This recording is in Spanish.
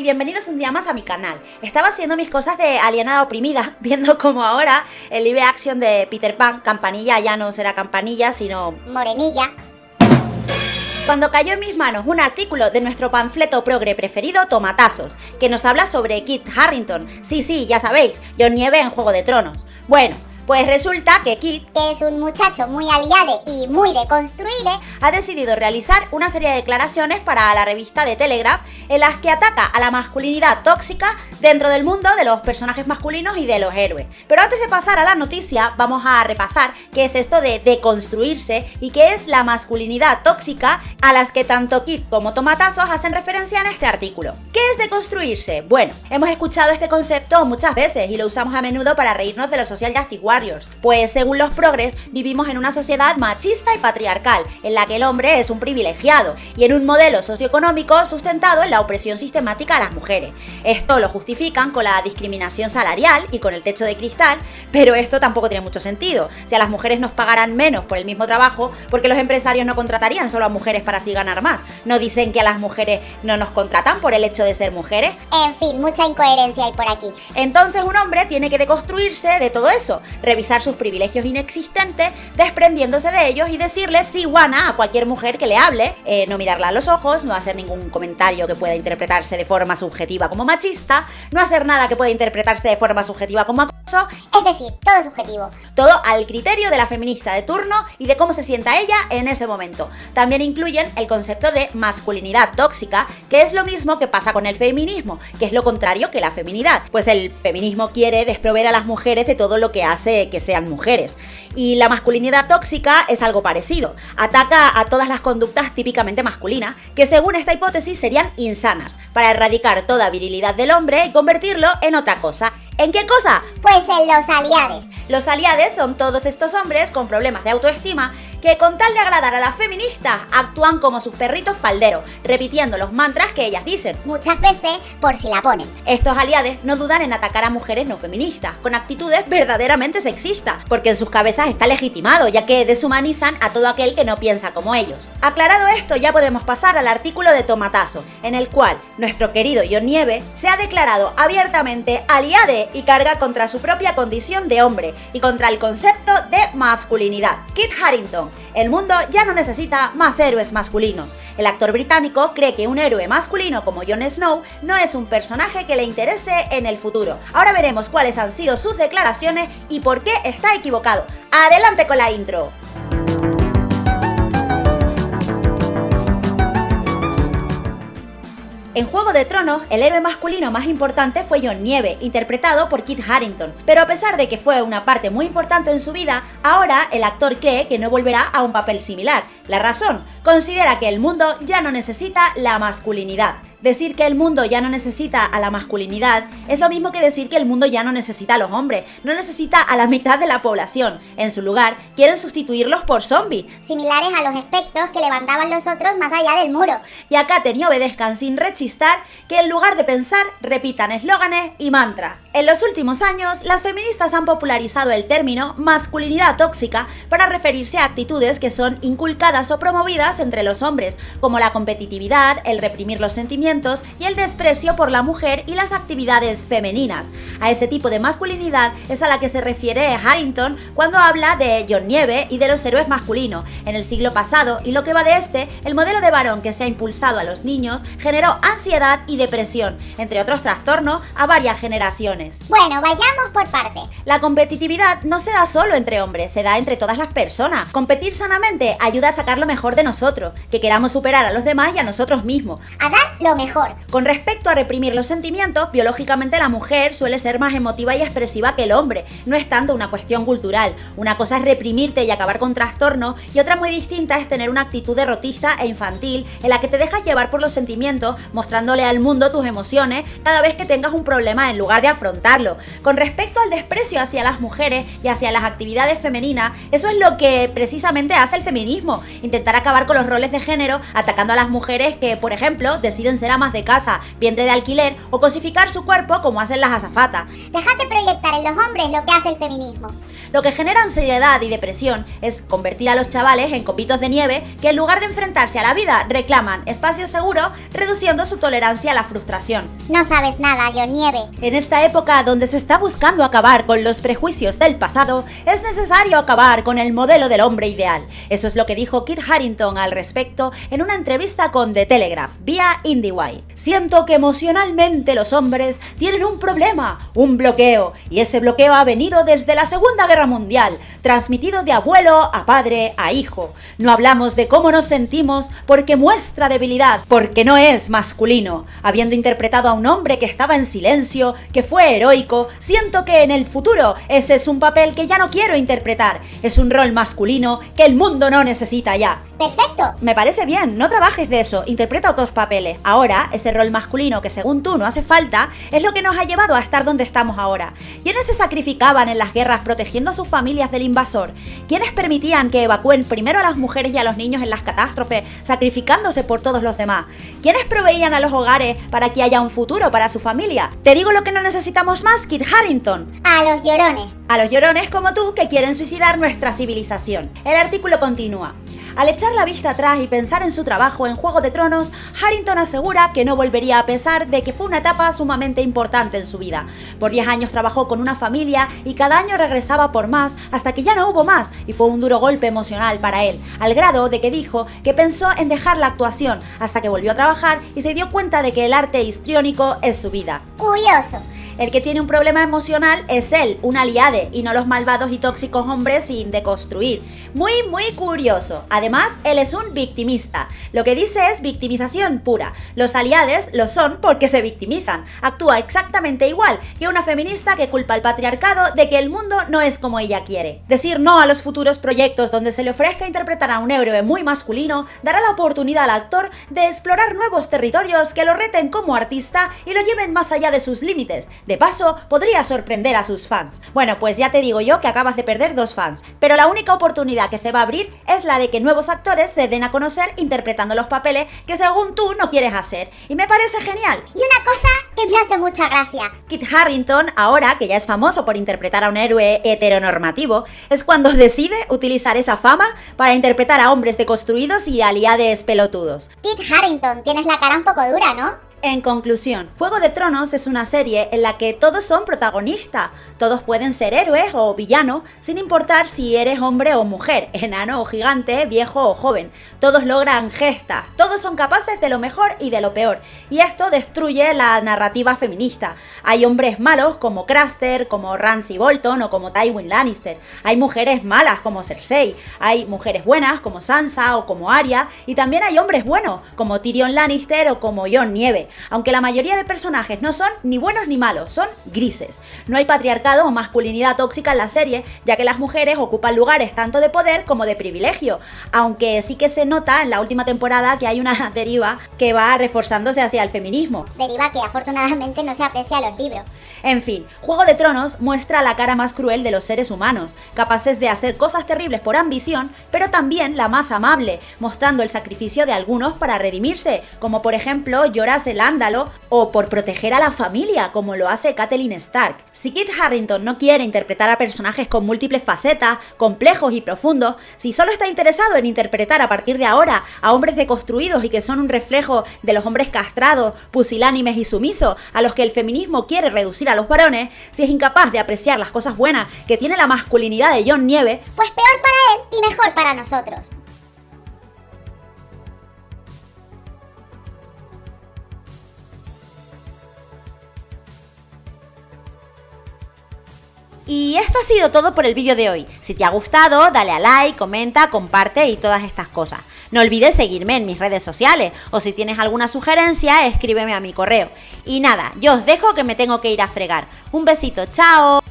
y bienvenidos un día más a mi canal. Estaba haciendo mis cosas de alienada oprimida, viendo como ahora el live action de Peter Pan, Campanilla ya no será campanilla, sino... Morenilla. Cuando cayó en mis manos un artículo de nuestro panfleto progre preferido, Tomatazos, que nos habla sobre Kit Harrington. Sí, sí, ya sabéis, John Nieve en Juego de Tronos. Bueno, pues resulta que Kit, que es un muchacho muy aliado y muy deconstruido, ha decidido realizar una serie de declaraciones para la revista de Telegraph en las que ataca a la masculinidad tóxica dentro del mundo de los personajes masculinos y de los héroes. Pero antes de pasar a la noticia, vamos a repasar qué es esto de deconstruirse y qué es la masculinidad tóxica a las que tanto Kit como Tomatazos hacen referencia en este artículo. ¿Qué es deconstruirse? Bueno, hemos escuchado este concepto muchas veces y lo usamos a menudo para reírnos de los social justice pues según los progres, vivimos en una sociedad machista y patriarcal, en la que el hombre es un privilegiado, y en un modelo socioeconómico sustentado en la opresión sistemática a las mujeres. Esto lo justifican con la discriminación salarial y con el techo de cristal, pero esto tampoco tiene mucho sentido. Si a las mujeres nos pagaran menos por el mismo trabajo, porque los empresarios no contratarían solo a mujeres para así ganar más? ¿No dicen que a las mujeres no nos contratan por el hecho de ser mujeres? En fin, mucha incoherencia hay por aquí. Entonces un hombre tiene que deconstruirse de todo eso, revisar sus privilegios inexistentes, desprendiéndose de ellos y decirle sí guana a cualquier mujer que le hable, eh, no mirarla a los ojos, no hacer ningún comentario que pueda interpretarse de forma subjetiva como machista, no hacer nada que pueda interpretarse de forma subjetiva como es decir, todo subjetivo. Todo al criterio de la feminista de turno y de cómo se sienta ella en ese momento. También incluyen el concepto de masculinidad tóxica, que es lo mismo que pasa con el feminismo, que es lo contrario que la feminidad, pues el feminismo quiere desprover a las mujeres de todo lo que hace que sean mujeres. Y la masculinidad tóxica es algo parecido. Ataca a todas las conductas típicamente masculinas, que según esta hipótesis serían insanas, para erradicar toda virilidad del hombre y convertirlo en otra cosa. ¿En qué cosa? Pues en los aliados. Los aliados son todos estos hombres con problemas de autoestima que con tal de agradar a las feministas actúan como sus perritos falderos, repitiendo los mantras que ellas dicen. Muchas veces por si la ponen. Estos aliados no dudan en atacar a mujeres no feministas, con actitudes verdaderamente sexistas, porque en sus cabezas está legitimado, ya que deshumanizan a todo aquel que no piensa como ellos. Aclarado esto, ya podemos pasar al artículo de Tomatazo, en el cual nuestro querido John Nieve se ha declarado abiertamente aliade y carga contra su propia condición de hombre y contra el concepto de masculinidad. Kit Harrington, el mundo ya no necesita más héroes masculinos. El actor británico cree que un héroe masculino como Jon Snow no es un personaje que le interese en el futuro. Ahora veremos cuáles han sido sus declaraciones y por qué está equivocado. ¡Adelante con la intro! En Juego de Tronos, el héroe masculino más importante fue Jon Nieve, interpretado por Kit Harrington. Pero a pesar de que fue una parte muy importante en su vida, ahora el actor cree que no volverá a un papel similar. La razón, considera que el mundo ya no necesita la masculinidad. Decir que el mundo ya no necesita a la masculinidad es lo mismo que decir que el mundo ya no necesita a los hombres, no necesita a la mitad de la población. En su lugar, quieren sustituirlos por zombies. Similares a los espectros que levantaban los otros más allá del muro. Y acá te obedezcan sin rechistar que en lugar de pensar, repitan eslóganes y mantras. En los últimos años, las feministas han popularizado el término masculinidad tóxica para referirse a actitudes que son inculcadas o promovidas entre los hombres, como la competitividad, el reprimir los sentimientos y el desprecio por la mujer y las actividades femeninas. A ese tipo de masculinidad es a la que se refiere Harrington cuando habla de John Nieve y de los héroes masculinos. En el siglo pasado y lo que va de este, el modelo de varón que se ha impulsado a los niños generó ansiedad y depresión, entre otros trastornos, a varias generaciones. Bueno, vayamos por parte. La competitividad no se da solo entre hombres, se da entre todas las personas. Competir sanamente ayuda a sacar lo mejor de nosotros, que queramos superar a los demás y a nosotros mismos. A dar lo mejor. Con respecto a reprimir los sentimientos, biológicamente la mujer suele ser más emotiva y expresiva que el hombre. No es tanto una cuestión cultural. Una cosa es reprimirte y acabar con trastorno y otra muy distinta es tener una actitud derrotista e infantil en la que te dejas llevar por los sentimientos, mostrándole al mundo tus emociones cada vez que tengas un problema en lugar de afrontar con respecto al desprecio hacia las mujeres y hacia las actividades femeninas, eso es lo que precisamente hace el feminismo, intentar acabar con los roles de género atacando a las mujeres que, por ejemplo, deciden ser amas de casa, vientre de alquiler o cosificar su cuerpo como hacen las azafatas. Déjate proyectar en los hombres lo que hace el feminismo. Lo que genera ansiedad y depresión es convertir a los chavales en copitos de nieve que en lugar de enfrentarse a la vida reclaman espacio seguro, reduciendo su tolerancia a la frustración. No sabes nada, yo nieve. En esta época donde se está buscando acabar con los prejuicios del pasado, es necesario acabar con el modelo del hombre ideal. Eso es lo que dijo Kit Harrington al respecto en una entrevista con The Telegraph vía IndieWire. Siento que emocionalmente los hombres tienen un problema, un bloqueo, y ese bloqueo ha venido desde la Segunda Guerra Mundial, transmitido de abuelo a padre a hijo. No hablamos de cómo nos sentimos porque muestra debilidad, porque no es masculino. Habiendo interpretado a un hombre que estaba en silencio, que fue heroico, siento que en el futuro ese es un papel que ya no quiero interpretar. Es un rol masculino que el mundo no necesita ya. Perfecto. Me parece bien, no trabajes de eso, interpreta otros papeles. Ahora, ese rol masculino que según tú no hace falta, es lo que nos ha llevado a estar donde estamos ahora. ¿Quiénes se sacrificaban en las guerras protegiendo a sus familias del invasor? ¿Quiénes permitían que evacúen primero a las mujeres y a los niños en las catástrofes, sacrificándose por todos los demás? ¿Quiénes proveían a los hogares para que haya un futuro para su familia? Te digo lo que no necesitamos más, Kit Harrington. A los llorones. A los llorones como tú que quieren suicidar nuestra civilización. El artículo continúa. Al echar la vista atrás y pensar en su trabajo en Juego de Tronos, Harrington asegura que no volvería a pesar de que fue una etapa sumamente importante en su vida. Por 10 años trabajó con una familia y cada año regresaba por más hasta que ya no hubo más y fue un duro golpe emocional para él, al grado de que dijo que pensó en dejar la actuación hasta que volvió a trabajar y se dio cuenta de que el arte histriónico es su vida. Curioso. El que tiene un problema emocional es él, un aliade, y no los malvados y tóxicos hombres sin deconstruir. Muy, muy curioso. Además, él es un victimista. Lo que dice es victimización pura. Los aliades lo son porque se victimizan. Actúa exactamente igual que una feminista que culpa al patriarcado de que el mundo no es como ella quiere. Decir no a los futuros proyectos donde se le ofrezca interpretar a un héroe muy masculino dará la oportunidad al actor de explorar nuevos territorios que lo reten como artista y lo lleven más allá de sus límites. De paso, podría sorprender a sus fans. Bueno, pues ya te digo yo que acabas de perder dos fans, pero la única oportunidad que se va a abrir es la de que nuevos actores se den a conocer interpretando los papeles que según tú no quieres hacer. Y me parece genial. Y una cosa que me hace mucha gracia. Kit Harrington, ahora que ya es famoso por interpretar a un héroe heteronormativo, es cuando decide utilizar esa fama para interpretar a hombres deconstruidos y aliades pelotudos. Kit Harrington, tienes la cara un poco dura, ¿no? En conclusión, Juego de Tronos es una serie en la que todos son protagonistas, todos pueden ser héroes o villanos, sin importar si eres hombre o mujer, enano o gigante, viejo o joven. Todos logran gestas, todos son capaces de lo mejor y de lo peor, y esto destruye la narrativa feminista. Hay hombres malos como Craster, como Ramsay Bolton o como Tywin Lannister. Hay mujeres malas como Cersei, hay mujeres buenas como Sansa o como Arya, y también hay hombres buenos como Tyrion Lannister o como Jon Nieve aunque la mayoría de personajes no son ni buenos ni malos, son grises. No hay patriarcado o masculinidad tóxica en la serie, ya que las mujeres ocupan lugares tanto de poder como de privilegio, aunque sí que se nota en la última temporada que hay una deriva que va reforzándose hacia el feminismo. Deriva que afortunadamente no se aprecia en los libros. En fin, Juego de Tronos muestra la cara más cruel de los seres humanos, capaces de hacer cosas terribles por ambición, pero también la más amable, mostrando el sacrificio de algunos para redimirse, como por ejemplo Jorah el Ándalo, o por proteger a la familia, como lo hace Catelyn Stark. Si Kit Harrington no quiere interpretar a personajes con múltiples facetas, complejos y profundos, si solo está interesado en interpretar a partir de ahora a hombres deconstruidos y que son un reflejo de los hombres castrados, pusilánimes y sumisos, a los que el feminismo quiere reducir a los varones, si es incapaz de apreciar las cosas buenas que tiene la masculinidad de John Nieve, pues peor para él y mejor para nosotros. Y esto ha sido todo por el vídeo de hoy. Si te ha gustado, dale a like, comenta, comparte y todas estas cosas. No olvides seguirme en mis redes sociales o si tienes alguna sugerencia, escríbeme a mi correo. Y nada, yo os dejo que me tengo que ir a fregar. Un besito, chao.